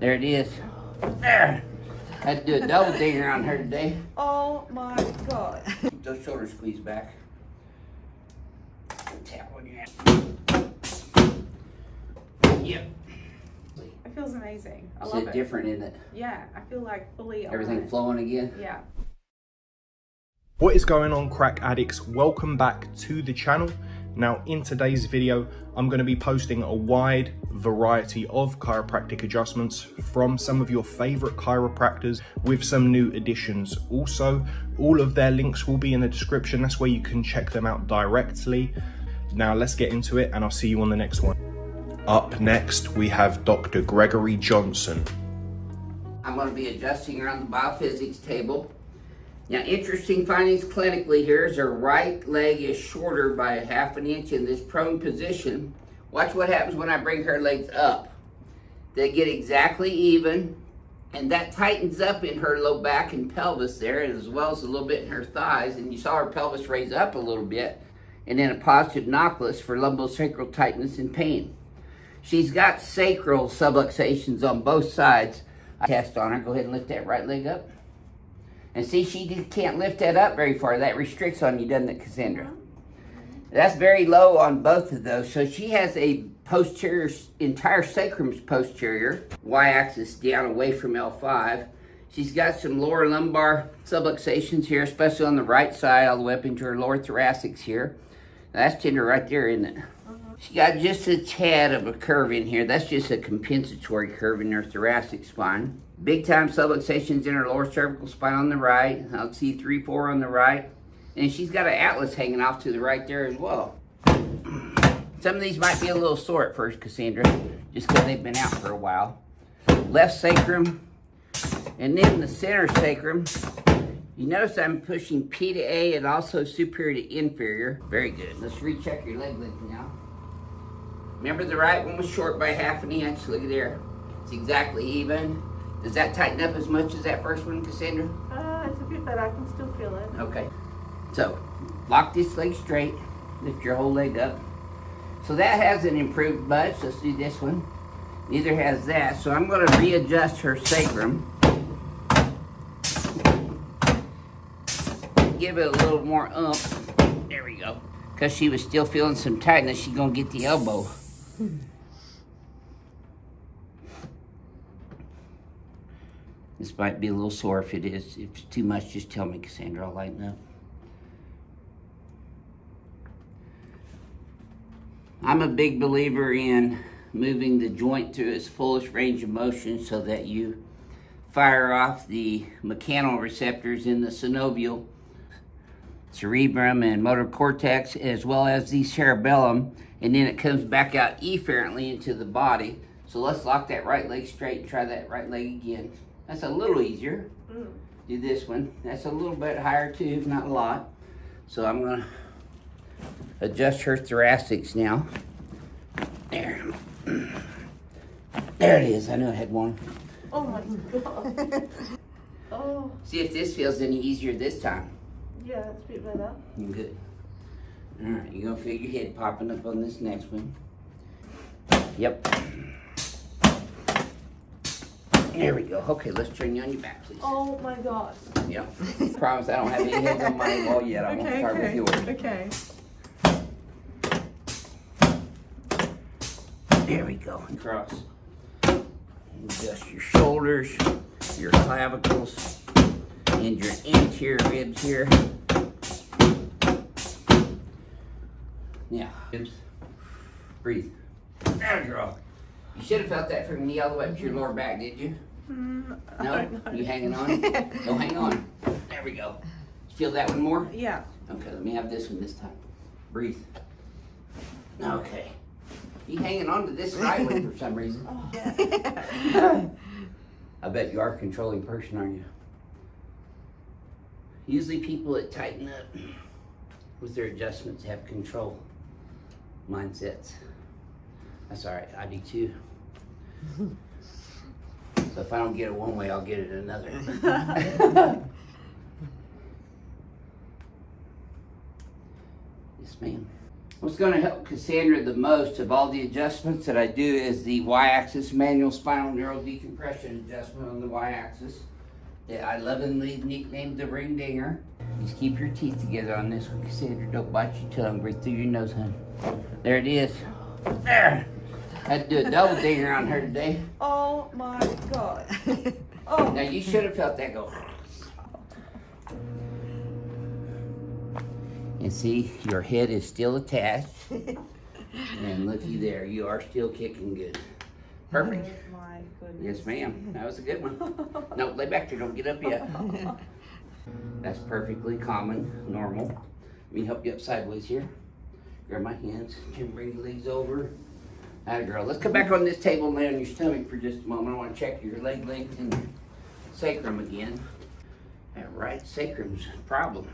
There it is. There. Had to do a double dinger on her today. Oh my god. Keep those shoulders squeezed back. Tap on your hand. Yep. It feels amazing. I Is love it it. different, isn't it? Yeah, I feel like fully Everything aligned. flowing again? Yeah. What is going on crack addicts? Welcome back to the channel. Now in today's video, I'm going to be posting a wide variety of chiropractic adjustments from some of your favorite chiropractors with some new additions. Also, all of their links will be in the description. That's where you can check them out directly. Now let's get into it and I'll see you on the next one. Up next, we have Dr. Gregory Johnson. I'm going to be adjusting around the biophysics table. Now, interesting findings clinically here is her right leg is shorter by a half an inch in this prone position. Watch what happens when I bring her legs up. They get exactly even, and that tightens up in her low back and pelvis there, as well as a little bit in her thighs. And you saw her pelvis raise up a little bit, and then a positive Nachlas for lumbosacral tightness and pain. She's got sacral subluxations on both sides. I test on her. Go ahead and lift that right leg up. And see, she can't lift that up very far. That restricts on you, doesn't it, Cassandra? That's very low on both of those. So she has a posterior, entire sacrum's posterior, y-axis down away from L5. She's got some lower lumbar subluxations here, especially on the right side, all the way up into her lower thoracics here. That's tender right there, isn't it? Uh-huh. She got just a tad of a curve in here. That's just a compensatory curve in her thoracic spine. Big time subluxations in her lower cervical spine on the right. I'll see three, four on the right. And she's got an atlas hanging off to the right there as well. Some of these might be a little sore at first, Cassandra, just because they've been out for a while. Left sacrum, and then the center sacrum. You notice I'm pushing P to A and also superior to inferior. Very good. Let's recheck your leg length now. Remember the right one was short by half an inch. Look at there. It's exactly even. Does that tighten up as much as that first one, Cassandra? Uh, it's a bit better. I can still feel it. Okay. So, lock this leg straight. Lift your whole leg up. So that hasn't improved much. Let's do this one. Neither has that. So I'm going to readjust her sacrum. Give it a little more umph. There we go. Because she was still feeling some tightness, she's going to get the elbow. Hmm. This might be a little sore if it is. If it's too much, just tell me, Cassandra. I'll lighten up. I'm a big believer in moving the joint to its fullest range of motion so that you fire off the mechanoreceptors in the synovial, cerebrum, and motor cortex, as well as the cerebellum, and then it comes back out efferently into the body. So let's lock that right leg straight and try that right leg again. That's a little easier. Mm. Do this one. That's a little bit higher too, not a lot. So I'm gonna adjust her thoracics now. There. There it is. I know I had one. Oh my god. oh, See if this feels any easier this time. yeah, that's a bit better. Good. All right, you're gonna feel your head popping up on this next one. Yep. There we go. Okay, let's turn you on your back, please. Oh my god. Yep. Promise I don't have any heads on my wall yet. I won't Okay, start with okay, yours. okay. There we go. Cross. Adjust your shoulders, your clavicles, and your anterior ribs here. Now, ribs. Breathe. There, girl. You should have felt that from your knee all the way up to your lower back, did you? Mm, No? You hanging on? No, hang on. There we go. Feel that one more? Yeah. Okay, let me have this one this time. Breathe. Okay. You hanging on to this right one for some reason. I bet you are a controlling person, aren't you? Usually people that tighten up with their adjustments have control mindsets. That's all right, I do too. So if I don't get it one way, I'll get it another. yes, ma'am. What's gonna help Cassandra the most of all the adjustments that I do is the Y-axis manual spinal neural decompression adjustment on the Y-axis. That I lovingly nicknamed the ring dinger. Just keep your teeth together on this one, Cassandra. Don't bite your tongue. Breathe through your nose, honey. There it is. There. Had to do a double dinger on her today. Oh my god. Oh. Now you should have felt that go. And see, your head is still attached. And looky there, you are still kicking good. Perfect. Oh my goodness. Yes, ma'am. That was a good one. No, lay back there. Don't get up yet. That's perfectly common, normal. Let me help you up sideways here. Grab my hands. Can bring the legs over. Atta girl. Let's come back on this table and lay on your stomach for just a moment. I want to check your leg length and sacrum again. That right sacrum's a problem.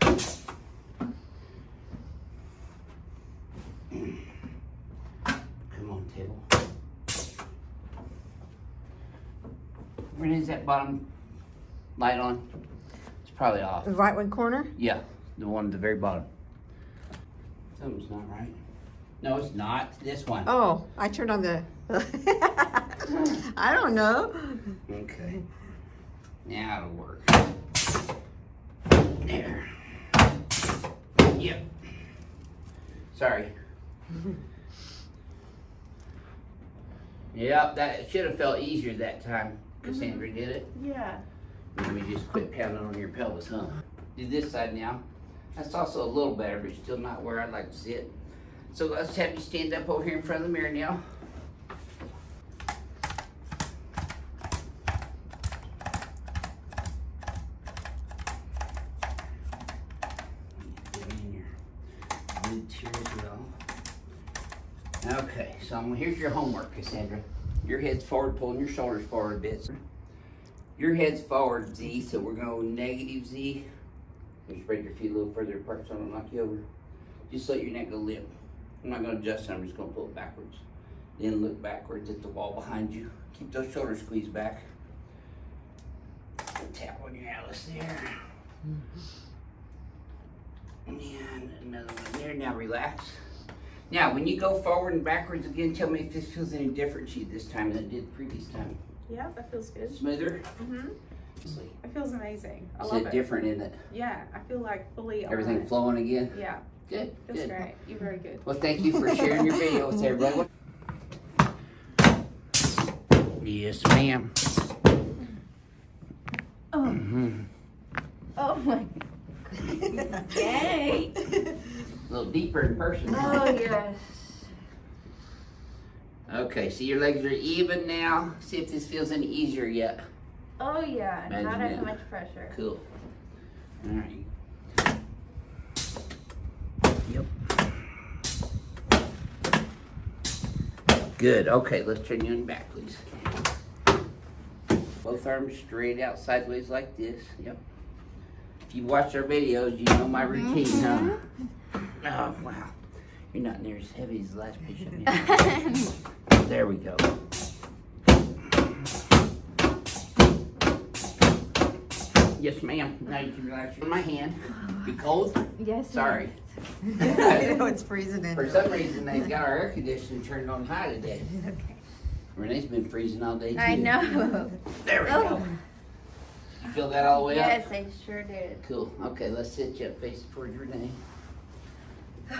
Come on, table. Where is that bottom light on? It's probably off. The right one corner? Yeah, the one at the very bottom. Something's not right. No, it's not. This one. Oh, I turned on the. I don't know. Okay. Now it'll work. There. Yep. Sorry. Yep, that should have felt easier that time. Cassandra mm-hmm. did it. Yeah. Let me just quit pounding on your pelvis, huh? Do this side now. That's also a little better, but still not where I'd like to see it. So let's have you stand up over here in front of the mirror now. Okay, so I'm- here's your homework, Cassandra. Your head's forward, pulling your shoulders forward a bit. Your head's forward, Z, so we're going negative Z. You spread your feet a little further apart so I don't knock you over. Just let your neck go limp. I'm not gonna adjust it, I'm just gonna pull it backwards. Then look backwards at the wall behind you. Keep those shoulders squeezed back. Tap on your atlas there. And another one there. Now relax. Now, when you go forward and backwards again, tell me if this feels any different to you this time than it did the previous time. Yeah, that feels good. Smoother? Mm-hmm. Sleep. It feels amazing. I Is love it it. different, isn't it? Yeah, I feel like fully Everything it. flowing again? Yeah, Good, feels good. great. You're very good. Well, thank you for sharing your video with everybody. Yes, ma'am. Oh, Mhm. oh my. Yay! A little deeper in person. Oh yes. Okay, see your legs are even now. See if this feels any easier yet. Oh yeah. Imagine Not that. as much pressure. Cool. All right. Yep. Good. Okay, let's turn you on your back, please. Both arms straight out sideways like this. Yep. If you watch our videos, you know my routine, huh? Mm-hmm. Oh, wow. You're not near as heavy as the last patient. there we go. Yes, ma'am. Now you can relax your my hand. Be cold? Yes. Sorry. I know it's freezing in For here. some reason, they've got our air conditioning turned on high today. Renee's been freezing all day too. I know. There we Oh. go. You feel that all the way up? Yes. I sure did. Cool. Okay, let's sit you up facing towards Renee.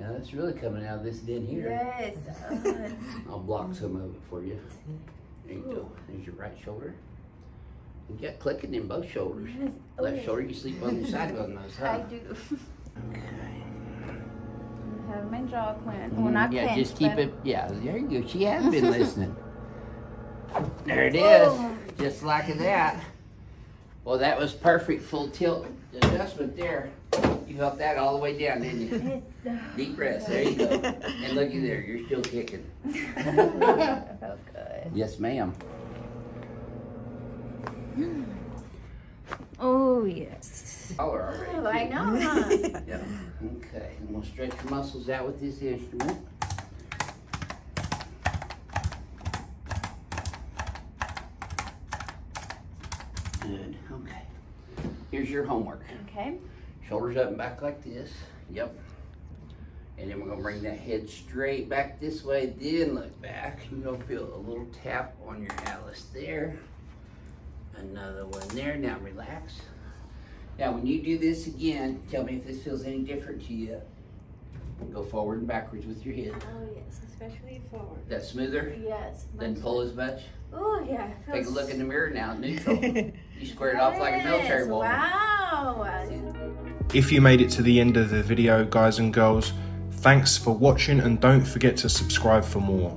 Yeah, that's really coming out of this den here. Yes. Uh, I'll block some of it for you. There you go. There's your right shoulder. You got clicking in both shoulders. yes. Left Oh, shoulder, you sleep on the side on those, I do. Okay. have my jaw clenched. Well, not Mm, yeah, clenched, just keep but- it. Yeah, there you go. She has been listening. There it is, Oh. just like that. Well, that was perfect full tilt adjustment there. You felt that all the way down, didn't you? Deep breaths. There you go. And looky there, you're still kicking. felt good. Yes, ma'am. Hmm. Oh yes. Color already. Oh, I know. Huh? Yeah. Okay, and we'll stretch your muscles out with this instrument. Good. Okay. Here's your homework. okay. Shoulders up and back like this. Yep. And then we're gonna bring that head straight back this way, then look back. You're gonna feel a little tap on your atlas there. Another one there. Now relax. Now when you do this again, tell me if this feels any different to you. Go forward and backwards with your head. Oh yes, especially forward. That smoother? Yes. Then pull as much. Oh yeah. it Take a look in the mirror now, neutral. You squared it off like a military woman. Wow. If you made it to the end of the video, guys and girls, thanks for watching and don't forget to subscribe for more.